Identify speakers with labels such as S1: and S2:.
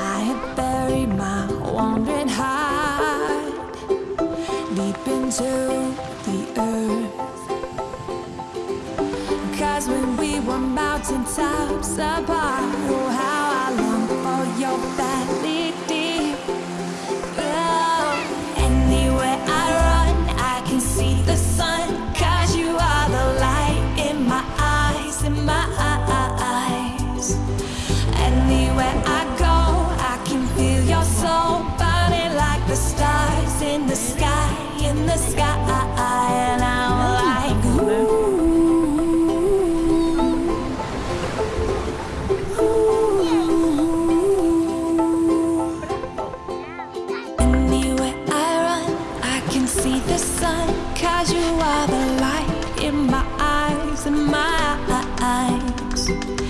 S1: I have buried My wandering heart deep into the earth. Cause when we were mountain tops apart, oh, how my eyes. Anywhere I go, I can feel your soul burning like the stars in the sky, in the sky. And I'm like, ooh. Anywhere I run, I can see the sun. Cause you are the light in my eyes, in my eyes. Anywhere